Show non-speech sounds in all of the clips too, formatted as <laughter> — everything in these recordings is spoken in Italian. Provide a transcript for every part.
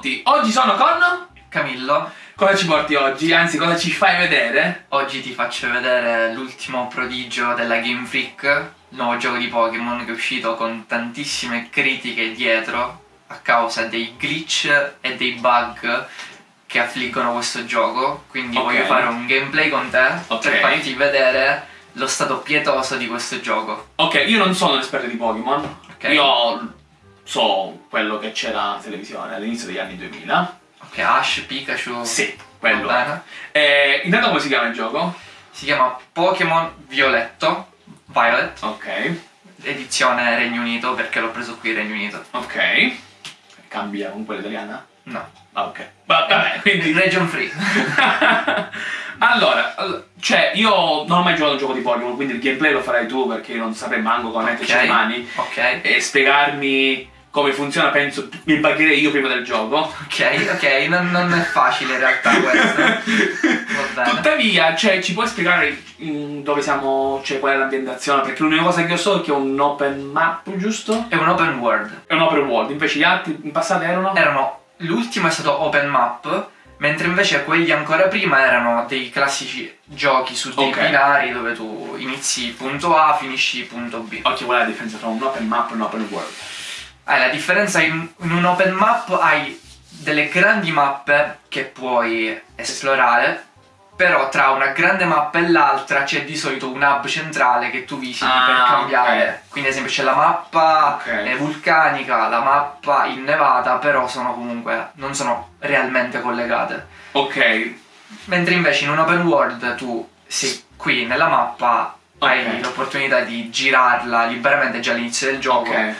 tutti, oggi sono con... Camillo, Cosa ci porti oggi? Anzi, cosa ci fai vedere? oggi ti faccio vedere l'ultimo prodigio della Game Freak, il nuovo gioco di Pokémon che è uscito con tantissime critiche dietro a causa dei glitch e dei bug che affliggono questo gioco. Quindi Ok. voglio fare un gameplay con te Ok. per farti vedere lo stato pietoso di questo gioco. Ok, io non sono un esperto di Pokémon. Ok. Io so quello che c'era in televisione all'inizio degli anni 2000. Ok, Ash, Pikachu. Sì, quello. Eh, intanto come si chiama il gioco? Si chiama Pokémon Violetto, Violet, Ok, edizione Regno Unito perché l'ho preso qui Regno Unito. ok. Cambia con quella italiana? No. Ah, ok. Va- Vabbè, quindi... Region Free. <laughs> allora, all- cioè, io non ho mai giocato a un gioco di Pokémon, quindi il gameplay lo farai tu perché io non saprei manco come metterci le mani. Ok. E spiegarmi come funziona, penso, mi bagherei io prima del gioco. Ok, ok, non, non è facile in realtà questo. Tuttavia, cioè, ci puoi spiegare dove siamo, cioè, qual è l'ambientazione? Perché l'unica cosa che io so è che è un open map, giusto? È un open world. È un open world, invece gli altri in passato erano? Erano. L'ultimo è stato open map. Mentre invece quelli ancora prima erano dei classici giochi su dei Ok. binari dove tu inizi punto A, finisci punto B. Ok, qual è la differenza tra un open map e un open world? Ah, la differenza in, in un open map hai delle grandi mappe che puoi esplorare, però tra una grande mappa e l'altra c'è di solito un hub centrale che tu visiti Ah, per cambiare. Quindi ad esempio c'è la mappa Ok. eh, vulcanica, la mappa innevata, però sono comunque non sono realmente collegate. Ok, Mentre invece in un open world tu sei qui nella mappa hai Ok. l'opportunità di girarla liberamente già all'inizio del gioco ok.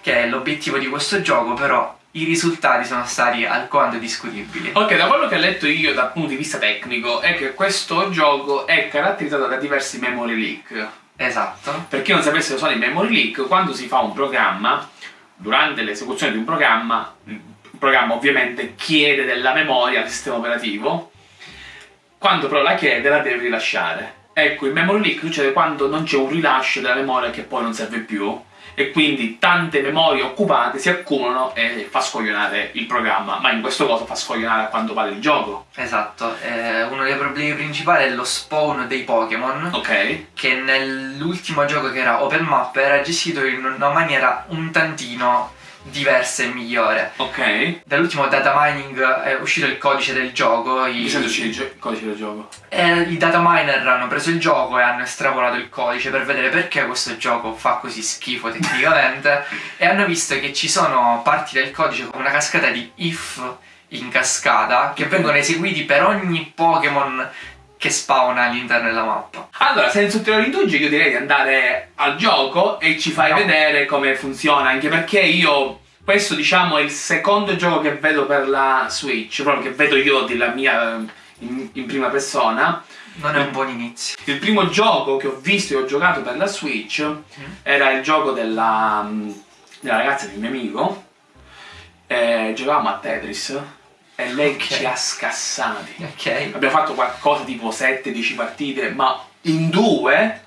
Che è l'obiettivo di questo gioco, però i risultati sono stati alquanto discutibili. Ok, da quello che ho letto io dal punto di vista tecnico è che questo gioco è caratterizzato da diversi memory leak. Esatto. Per chi non sapesse cosa sono i memory leak, quando si fa un programma, durante l'esecuzione di un programma, il programma ovviamente chiede della memoria al sistema operativo, quando però la chiede la deve rilasciare. Ecco, il memory leak succede quando non c'è un rilascio della memoria che poi non serve più e quindi tante memorie occupate si accumulano e fa scoglionare il programma, ma in questo caso fa scoglionare a quanto pare il gioco. Esatto, eh, uno dei problemi principali è lo spawn dei Pokémon, Ok? che nell'ultimo gioco che era Open Map era gestito in una maniera un tantino diversa e migliore. Ok? Dall'ultimo data mining è uscito il codice del gioco, i, Mi sento uscire il, codice del gioco. e i data miner hanno preso il gioco e hanno estrapolato il codice per vedere perché questo gioco fa così schifo tecnicamente <laughs> e hanno visto che ci sono parti del codice con una cascata di if in cascata che vengono eseguiti per ogni Pokémon che spawna all'interno della mappa. Allora, senza ulteriori indugi, io direi di andare al gioco e ci fai No. vedere come funziona, anche perché io, questo diciamo è il secondo gioco che vedo per la Switch, proprio che vedo io della mia in, in prima persona. Non è un buon inizio. Il primo gioco che ho visto e ho giocato per la Switch era il gioco della, della ragazza di un mio amico. Eh, giocavamo a Tetris e lei Ok. ci ha scassati. Ok. Abbiamo fatto qualcosa tipo 7-10 partite, ma in due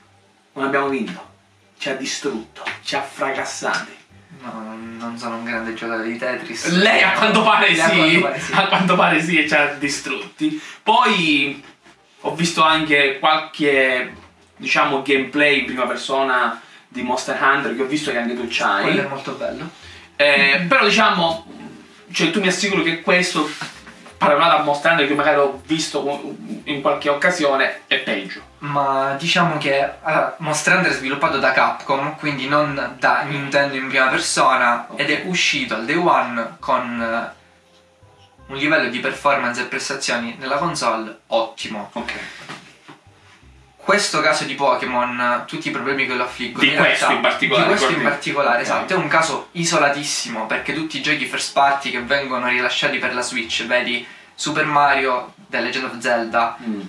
non abbiamo vinto. Ci ha distrutto, ci ha fracassati. No, non- sono un grande giocatore di Tetris. Lei a quanto pare Lei a sì, quanto pare sì. a quanto pare sì e ci ha distrutti. Poi ho visto anche qualche, diciamo, gameplay in prima persona di Monster Hunter che ho visto che anche tu c'hai. Quello è molto bello. Eh, però diciamo, cioè tu mi assicuri che questo, paragonato a Monster Hunter che magari ho visto in qualche occasione, è peggio. Ma diciamo che allora, Monster Hunter è sviluppato da Capcom, quindi non da Nintendo in prima persona, ed è uscito al day one con eh, un livello di performance e prestazioni nella console ottimo. Ok. Questo caso di Pokémon, tutti i problemi che lo affliggono Di in questo realtà- in particolare, di questo in particolare, esatto, è un caso isolatissimo perché tutti i giochi first party che vengono rilasciati per la Switch, vedi Super Mario, The Legend of Zelda, Mm.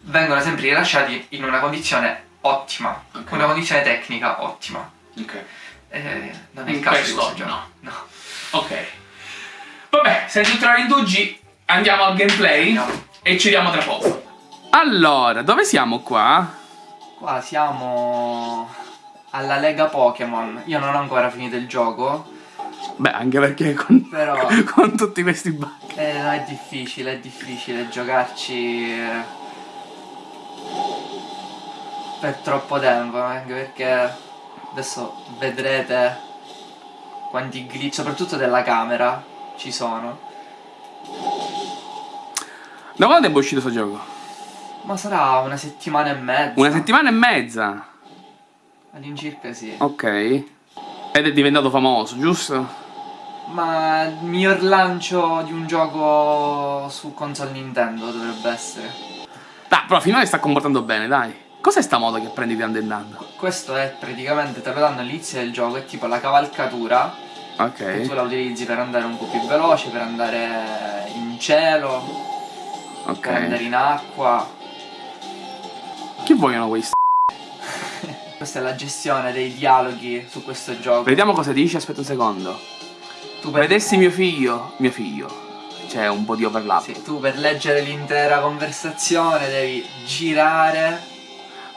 vengono sempre rilasciati in una condizione ottima, Ok. una condizione tecnica ottima. Ok. Eh, non è In il caso di questo questo gioco. no. No. Ok. Vabbè, senza ulteriori indugi, andiamo al gameplay Andiamo. e ci vediamo tra poco. Allora, dove siamo qua? Qua siamo alla Lega Pokémon. Io non ho ancora finito il gioco. Beh, anche perché con, Però- <laughs> con tutti questi banchi. Eh, no, è difficile, è difficile giocarci eh, per troppo tempo, anche perché adesso vedrete quanti glitch, soprattutto della camera, ci sono. Da quando è uscito questo gioco? Ma sarà una settimana e mezza. Una settimana e mezza. All'incirca sì. Ok. Ed è diventato famoso, giusto? Ma il miglior lancio di un gioco su console Nintendo dovrebbe essere. Dai, però finora sta comportando bene, dai. Cos'è sta moda che prendi di andando? Questo è praticamente te lo danno all'inizio del gioco, è tipo la cavalcatura che tu Ok. la utilizzi per andare un po' più veloce, per andare in cielo, per andare Ok. in acqua. Chi vogliono questi? Questa è la gestione dei dialoghi su questo gioco. Vediamo cosa dice, aspetta un secondo. Tu per, Vedessi mio figlio, mio figlio. C'è un po' di overlap. sì, tu per leggere l'intera conversazione devi girare.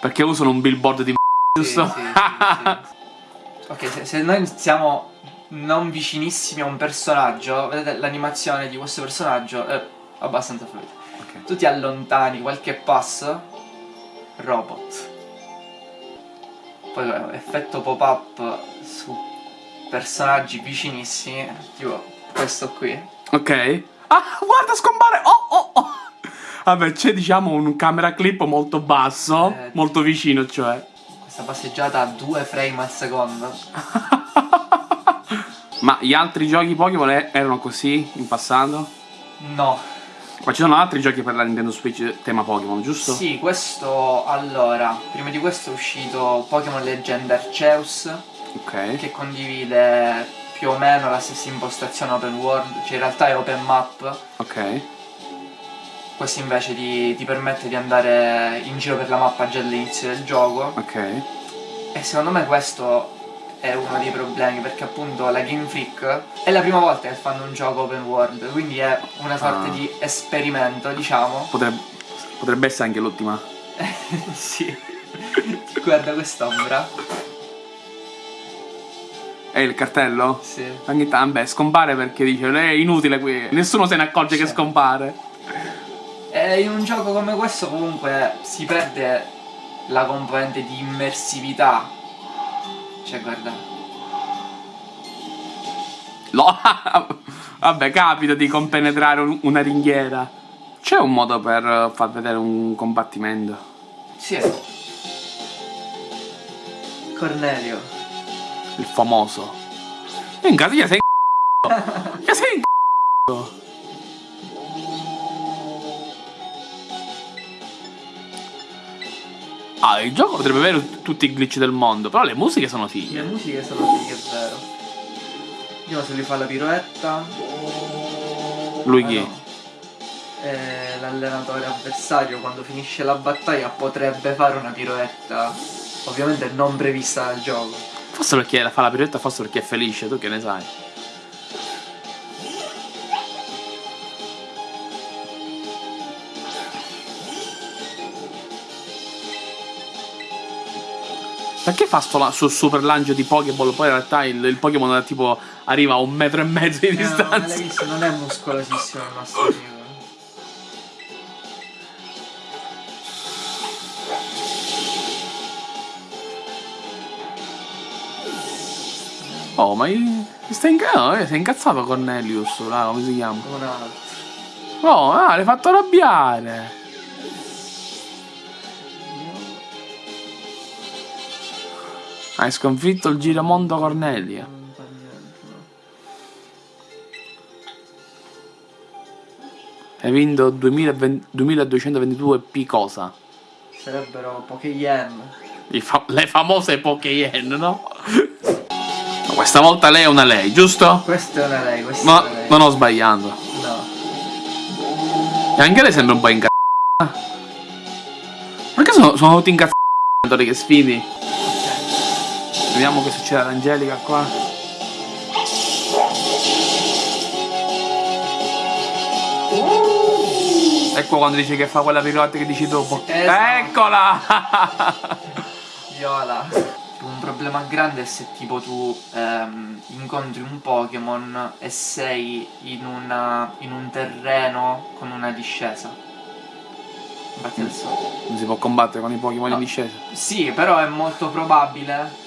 Perché usano un billboard di m***a, Sì, giusto? sì, <laughs> sì. Ok, se, se noi siamo non vicinissimi a un personaggio, vedete l'animazione di questo personaggio è abbastanza fluida. Ok. Tu ti allontani qualche passo, robot. Poi effetto pop-up su personaggi vicinissimi, tipo questo qui. Ok. Ah, guarda, scompare! Oh, oh, oh! Vabbè, c'è diciamo un camera clip molto basso, Eh. molto vicino, cioè. Questa passeggiata a due frame al secondo. <laughs> Ma gli altri giochi Pokémon erano così in passato? No. Ma ci sono altri giochi per la Nintendo Switch tema Pokémon, giusto? Sì, questo allora, prima di questo è uscito Pokémon Legend Arceus Ok. che condivide più o meno la stessa impostazione open world, cioè in realtà è open map, Ok. questo invece ti, ti permette di andare in giro per la mappa già all'inizio del gioco Ok. e secondo me questo è uno dei problemi perché appunto la Game Freak è la prima volta che fanno un gioco open world, quindi è una sorta Ah. di esperimento, diciamo. Potrebbe, potrebbe essere anche l'ultima. <laughs> sì. Guarda quest'ombra. È il cartello? Sì. Ogni tanto, beh, scompare perché dice, "Eh, è inutile qui. Nessuno se ne accorge che scompare. E in un gioco come questo comunque si perde la componente di immersività. Cioè, guarda. Lo- <laughs> Vabbè, capita di compenetrare un- una ringhiera. C'è un modo per eh, far vedere un combattimento? Sì. Cornelio. Il famoso. Minchia, io sei in <laughs> Io sei in <laughs> Ah, il gioco potrebbe avere tutti i glitch del mondo, però le musiche sono fighe. Le musiche sono fighe, è vero. Vediamo se lui fa la piroetta. Lui Ah, chi? no. Eh, l'allenatore avversario quando finisce la battaglia potrebbe fare una piroetta. Ovviamente non prevista dal gioco. Forse perché fa la piroetta, forse perché è felice, tu che ne sai? Perché fa sto la- sul super lancio di Pokéball? Poi in realtà il, il Pokémon è tipo arriva a un metro e mezzo di Eh, no, distanza. l'hai visto, non è muscolosissimo il nostro amico. Oh, ma i- sta inca- no, si è incazzato Cornelius, là, come si chiama? Un altro. Oh, ah, l'hai fatto arrabbiare. Hai sconfitto il giramondo Cornelia. No. Hai vinto 2020 2222 P cosa? Sarebbero poche yen. Fa- le famose Pokéyen, no? Ma Questa volta lei è una lei, giusto? Questa è una lei, questa Ma è una lei. non ho sbagliato. No. E anche lei sembra un po' incazzata. Perché sono, sono tutti incazzati che sfidi? Vediamo che succede ad Angelica qua. Ecco quando dice che fa quella pirotta che dici dopo. Esatto. Eccola! <laughs> Viola. un problema grande è se tipo tu ehm, incontri un Pokémon e sei in, una, in un terreno con una discesa. Infatti. Non si può combattere con i Pokémon No. in discesa. Sì, però è molto probabile.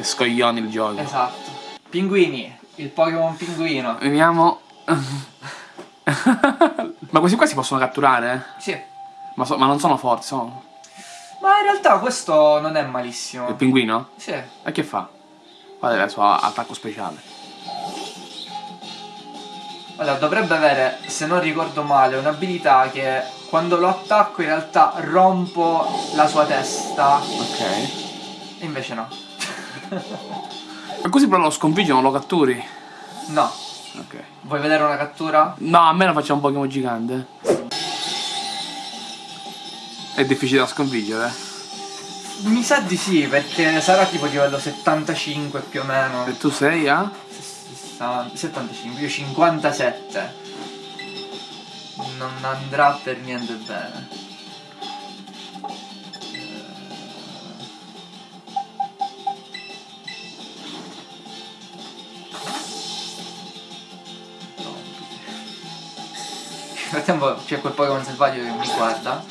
Che scoglioni il gioco. Esatto. Pinguini, il Pokémon pinguino. Veniamo. <laughs> ma questi qua si possono catturare? eh? Sì. Ma, so- ma non sono forti, sono. Ma in realtà questo non è malissimo. Il pinguino? Sì. E che fa? Guarda il suo attacco speciale. Allora, dovrebbe avere, se non ricordo male, un'abilità che quando lo attacco in realtà rompo la sua testa. Ok. E invece no. E così però lo sconfiggi non lo catturi? No. Ok. Vuoi vedere una cattura? No, a me lo facciamo un Pokémon gigante. È difficile da sconfiggere. eh. Mi sa di sì, perché sarà tipo livello 75 più o meno. E tu sei a? 60 75, io 57. Non andrà per niente bene. Nel frattempo c'è quel Pokémon selvaggio che mi guarda.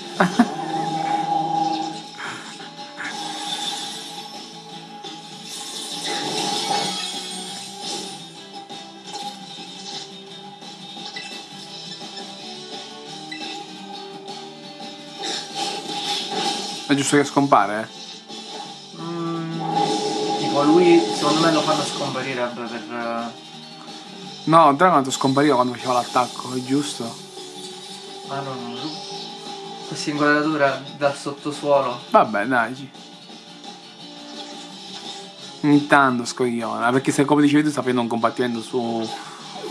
È giusto che scompare? eh? Mm, tipo lui secondo me lo fanno scomparire per... eh, No, Dragonite scompariva quando faceva l'attacco, è giusto? Ah no, no, no. Questa inquadratura dal sottosuolo. Vabbè, dai. Ogni tanto scogliona, perché se come dicevi tu sta facendo un combattimento su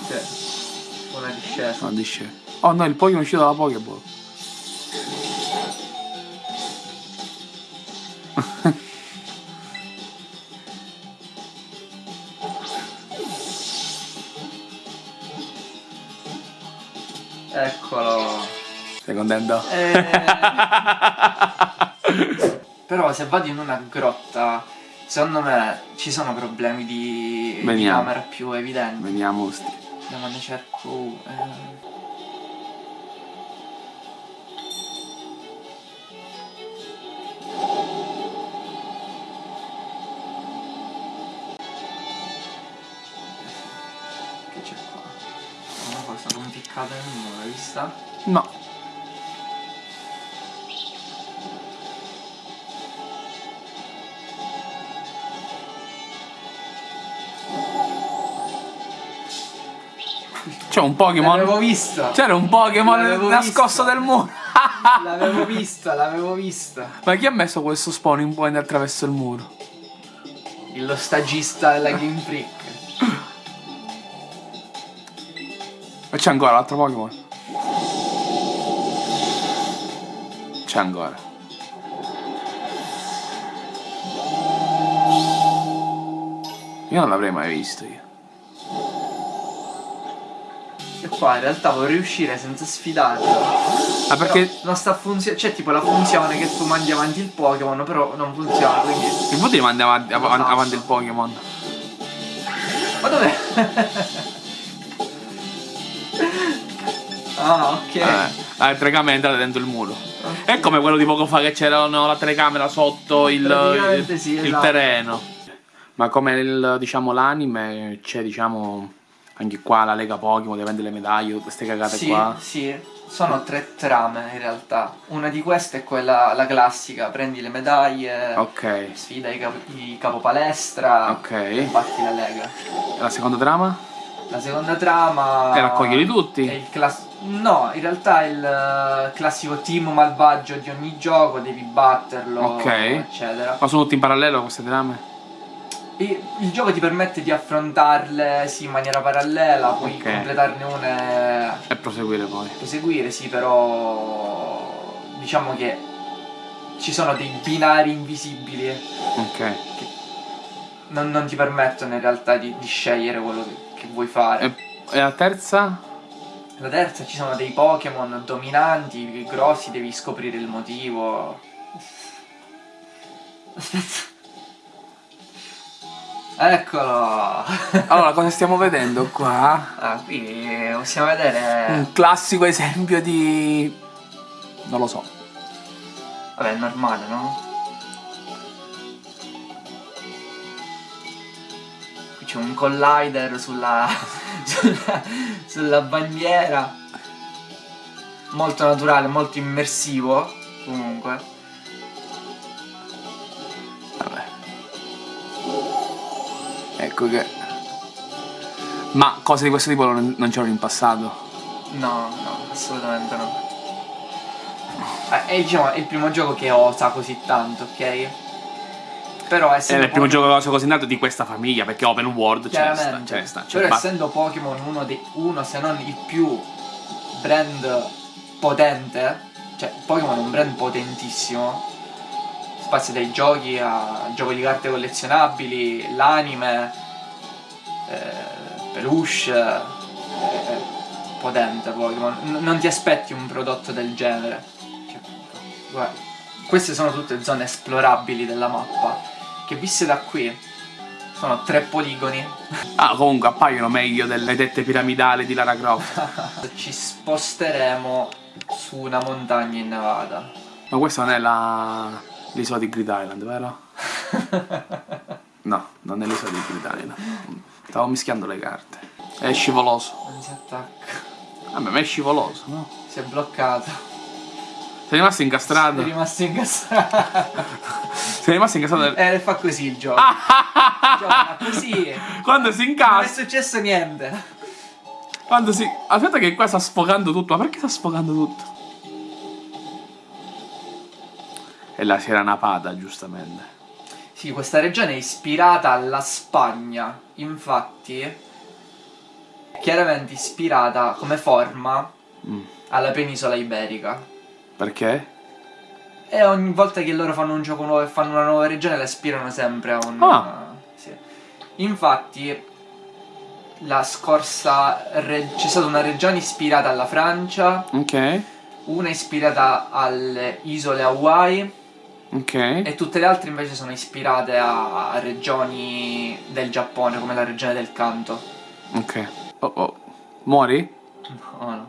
Sì. Una discesa. una discesa. Oh no, il Pokémon è uscito dalla Pokéball. <laughs> contento? Eh, <laughs> Però se vado in una grotta, secondo me ci sono problemi di, di camera più evidenti. Veniamo, sti. No, ma ne cerco eh. Che c'è qua? Una cosa conficcata nel muro, l'hai vista? No. C'è un Pokémon. L'avevo vista! C'era un Pokémon nascosto vista. del muro. L'avevo vista, l'avevo vista. Ma chi ha messo questo spawning point attraverso il muro? Lo stagista della Game Freak. E c'è ancora l'altro Pokémon? C'è ancora. Io non l'avrei mai visto io. E qua in realtà vorrei uscire senza sfidarlo. Ah perché Però non sta funzionando. C'è tipo la funzione che tu mandi avanti il Pokémon, però non funziona, quindi. il voto manda avanti, av- tasto. avanti il Pokémon? Ma dov'è? <laughs> ah, ok. Eh, la telecamera è entrata dentro il muro. È come quello di poco fa che c'era no, la telecamera sotto il, il- sì, il esatto. terreno. Ma come il, diciamo, l'anime c'è diciamo anche qua la Lega Pokémon, deve vendere le medaglie, tutte queste cagate Sì, qua. sì. Sono tre trame in realtà. Una di queste è quella la classica, prendi le medaglie, Ok, sfida i, cap- i capopalestra ok. e batti la lega. E la seconda trama? La seconda trama E raccoglierli tutti? No, in realtà è il eh, classico team malvagio di ogni gioco, devi batterlo, Ok. eccetera. Ma sono tutti in parallelo queste trame? E il gioco ti permette di affrontarle sì in maniera parallela, puoi Ok. completarne una e E proseguire poi. proseguire, sì, però diciamo che ci sono dei binari invisibili Ok. che non, non ti permettono in realtà di, di scegliere quello che, che vuoi fare. E, e la terza? La terza ci sono dei Pokémon dominanti, grossi, devi scoprire il motivo. Aspetta. Eccolo! Allora, cosa stiamo vedendo qua? Ah, qui possiamo vedere... Un classico esempio di... non lo so. Vabbè, è normale, no? Qui c'è un collider sulla... <laughs> sulla... sulla bandiera. Molto naturale, molto immersivo, comunque. Ecco che... Ma cose di questo tipo non, non c'erano in passato? No, no, assolutamente no. Eh, È, diciamo, è il primo gioco che osa così tanto, ok? Però È essendo il primo Pokémon- gioco che ho così nato di questa famiglia, perché open world c'è sta, c'è sta. Cioè, Però essendo Pokémon uno, dei, uno, se non il più brand potente, cioè Pokémon è un brand potentissimo, spazia dai giochi a giochi di carte collezionabili, l'anime, eh, peluche, eh, potente Pokémon. Non ti aspetti un prodotto del genere. Cioè, guarda, queste sono tutte zone esplorabili della mappa, che viste da qui sono tre poligoni <laughs> Ah, comunque appaiono meglio delle tette piramidali di Lara Croft. <laughs> ci sposteremo su una montagna in Nevada. Ma questa non è la... l'isola di Grid Island, vero? <laughs> No, non è l'isola di Grid Island. Stavo mischiando le carte. È scivoloso. Non si attacca. Vabbè, ma è scivoloso, no? Si è bloccato. Sei rimasto incastrato? rimasto incastrato. Sei rimasto incastrato? Eh, fa così il gioco. Gioca così. Quando si Non è incastra... successo niente. Quando si... Aspetta che qua sta sfogando tutto. Ma perché sta sfogando tutto? E la si era napata, giustamente. Sì, questa regione è ispirata alla Spagna. Infatti, è chiaramente ispirata come forma Mm. alla penisola iberica. Perché? E ogni volta che loro fanno un gioco nuovo e fanno una nuova regione la ispirano sempre a un... Ah. sì. Infatti la scorsa c'è stata una regione ispirata alla Francia, Ok. una ispirata alle isole Hawaii Ok. e tutte le altre invece sono ispirate a, a regioni del Giappone come la regione del Kanto. Ok. Oh oh. Muori? No, no.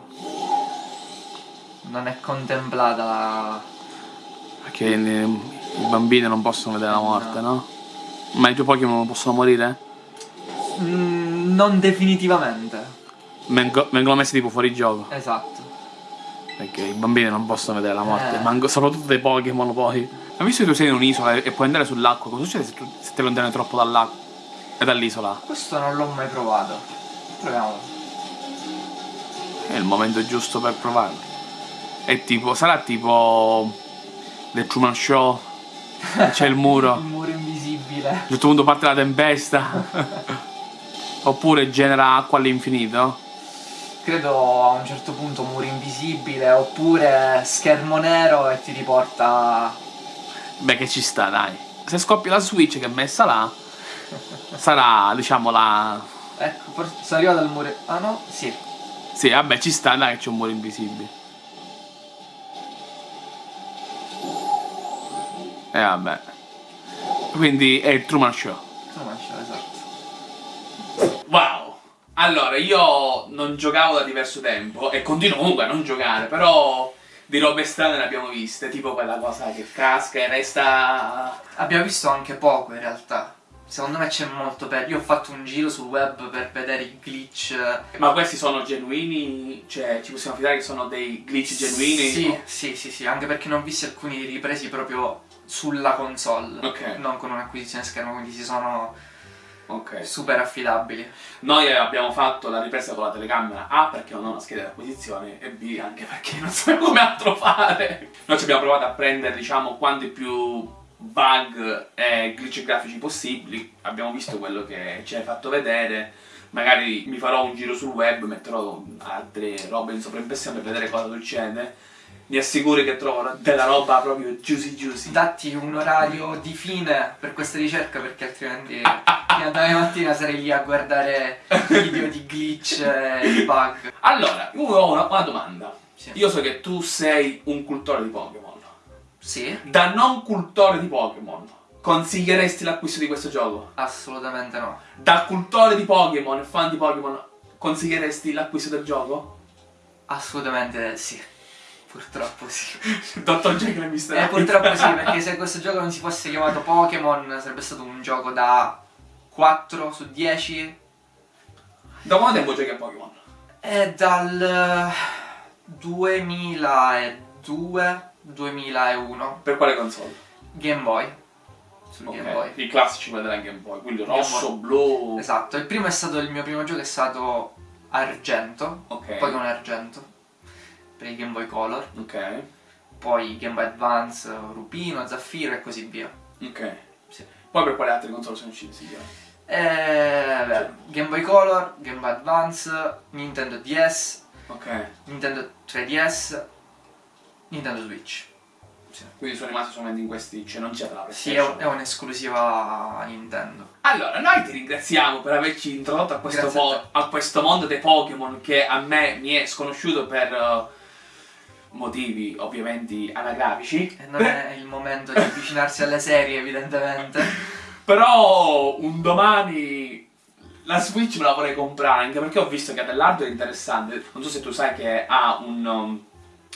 Non è contemplata la... Perché i, i bambini non possono vedere la morte, no? Ma i tuoi Pokémon non possono morire? Mm, non definitivamente. Vengo- vengono messi tipo fuori gioco. Esatto. Perché i bambini non possono vedere la morte. Eh. Soprattutto dei Pokémon poi. Ma visto che tu sei in un'isola e puoi andare sull'acqua, cosa succede se, tu, se ti allontani troppo dall'acqua? E dall'isola? Questo non l'ho mai provato. Proviamolo. È il momento giusto per provarlo. È tipo. Sarà tipo. The Truman Show. <laughs> C'è il muro. Il muro invisibile. A un certo punto parte la tempesta. <laughs> Oppure genera acqua all'infinito. Credo a un certo punto muro invisibile oppure schermo nero e ti riporta. Beh, che ci sta, dai. Se scoppia la Switch che è messa là, sarà, diciamo, la. Ecco, forse sono arrivato al muro. Ah no? Sì. Sì, vabbè, ci sta, dai, che c'è un muro invisibile. E vabbè. Quindi è il Truman Show. Non c'è, esatto. Wow! Allora, io non giocavo da diverso tempo e continuo comunque a non giocare, però di robe strane ne abbiamo viste, tipo quella cosa che casca e resta... Abbiamo visto anche poco in realtà. Secondo me c'è molto per. Io ho fatto un giro sul web per vedere i glitch. Ma questi sono genuini? Cioè, ci possiamo fidare che sono dei glitch genuini? Sì, sì, sì, sì, anche perché ne ho visti alcuni ripresi proprio sulla console. Ok. Non con un'acquisizione schermo, quindi si sono Ok. super affidabili. Noi abbiamo fatto la ripresa con la telecamera A perché non ho una scheda di acquisizione e B anche perché non sapevo come altro fare. Noi ci abbiamo provato a prendere, diciamo, quanti più bug e glitch grafici possibili. Abbiamo visto quello che ci hai fatto vedere. Magari mi farò un giro sul web, metterò altre robe in sovraimpressione per vedere cosa succede. Mi assicuri che trovo della roba proprio juicy juicy. Datti un orario di fine per questa ricerca perché altrimenti <laughs> fino a domani mattina sarei lì a guardare video di glitch e bug. Allora, io ho una, una domanda. Sì. Io so che tu sei un cultore di Pokémon. Sì? Da non cultore di Pokémon, consiglieresti l'acquisto di questo gioco? Assolutamente no. Da cultore di Pokémon e fan di Pokémon, consiglieresti l'acquisto del gioco? Assolutamente sì. Purtroppo sì. <laughs> Dottor Jekyll e Mr. Eh, purtroppo sì, perché <laughs> se questo gioco non si fosse chiamato Pokémon sarebbe stato un gioco da 4 su 10 Da quanto tempo giochi a Pokémon? È dal 2002-2001 Per quale console? Game Boy. Sul Ok, Game Boy. I classici quelli della Game Boy, quindi rosso, blu. Esatto, il primo è stato il mio primo gioco è stato Argento, Ok. Pokémon Argento per il Game Boy Color, Ok. poi Game Boy Advance, Rubino, Zaffiro e così via. Ok. Sì. Poi per quale altre console sono usciti? Sì, Eh, beh, Game Boy Color, Game Boy Advance, Nintendo DS, Ok. Nintendo 3DS, Nintendo Switch. Quindi sono rimasti solamente in questi, cioè non c'era la Sì, è, PlayStation. è un'esclusiva Nintendo. Allora, noi ti ringraziamo per averci introdotto a questo, Grazie a a questo mondo dei Pokémon che a me mi è sconosciuto per eh, motivi ovviamente anagrafici. E non è il momento di avvicinarsi alle serie, evidentemente. <laughs> Però un domani la Switch me la vorrei comprare anche perché ho visto che ha dell'hardware interessante. Non so se tu sai che ha un um,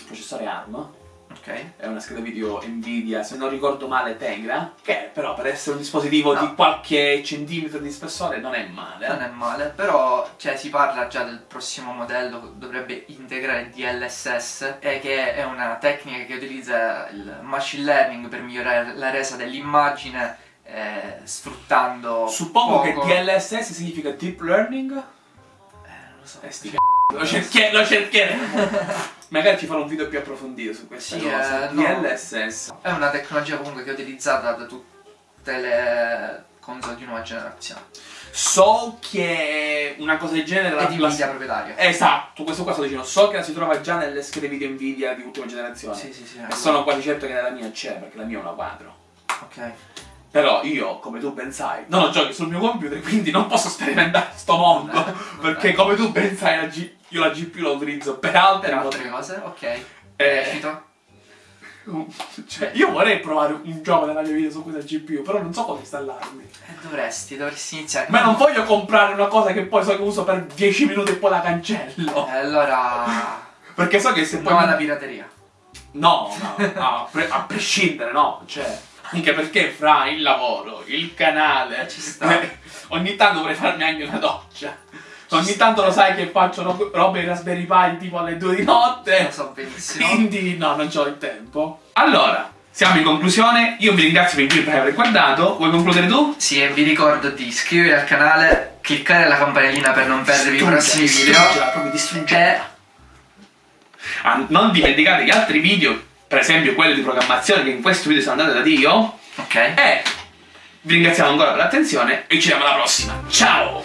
processore ARM. Ok. È una scheda video Nvidia, se non ricordo male, Tegra. Che però per essere un dispositivo No. di qualche centimetro di spessore non è male. Non è male, però cioè, si parla già del prossimo modello che dovrebbe integrare DLSS e che è una tecnica che utilizza il machine learning per migliorare la resa dell'immagine eh, sfruttando Suppongo poco- che DLSS significa Deep Learning. Eh, non lo so. Eh, sti c***o, lo, cerchi- lo cercheremo. <laughs> Magari ci farò un video più approfondito su questa Sì, cosa. eh, no. DLSS. È una tecnologia comunque che è utilizzata da tutte le console di nuova generazione. So che una cosa del genere È di la- Nvidia proprietaria. Esatto, questo qua sto dicendo. So che la si trova già nelle schede video Nvidia di ultima generazione. Sì, sì, sì. E sono quasi certo che nella mia c'è, perché la mia è una 4. Ok. Però io, come tu ben sai, non ho giochi sul mio computer, quindi non posso sperimentare sto mondo. <laughs> Perché come tu ben sai, la G- io la GPU la utilizzo per altre Per altre cose, ok. Eh, <laughs> cioè, io vorrei provare un gioco nella mia vita su questa GPU, però non so come installarmi. Eh, dovresti, dovresti iniziare. Ma non voglio comprare una cosa che poi so che uso per 10 minuti e poi la cancello. Eh, allora. Perché so che se poi. No alla pirateria. No, no, no, a, pre- a prescindere, no. Cioè, anche perché fra il lavoro, il canale, Eh, ci sta. <laughs> ogni tanto vorrei farmi anche una doccia. Ogni tanto lo sai che faccio ro- robe in Raspberry Pi tipo alle 2 di notte. Lo so benissimo. Quindi no, non c'ho il tempo. Allora, siamo in conclusione. Io vi ringrazio per il video per aver guardato. Vuoi concludere tu? Sì, e vi ricordo di iscrivervi al canale, cliccare la campanellina per non perdervi i prossimi video. Proprio distruggela. E Ah, non dimenticate gli altri video, per esempio quelli di programmazione che in questo video sono andati da Dio. ok. E vi ringraziamo ancora per l'attenzione e ci vediamo alla prossima. Ciao!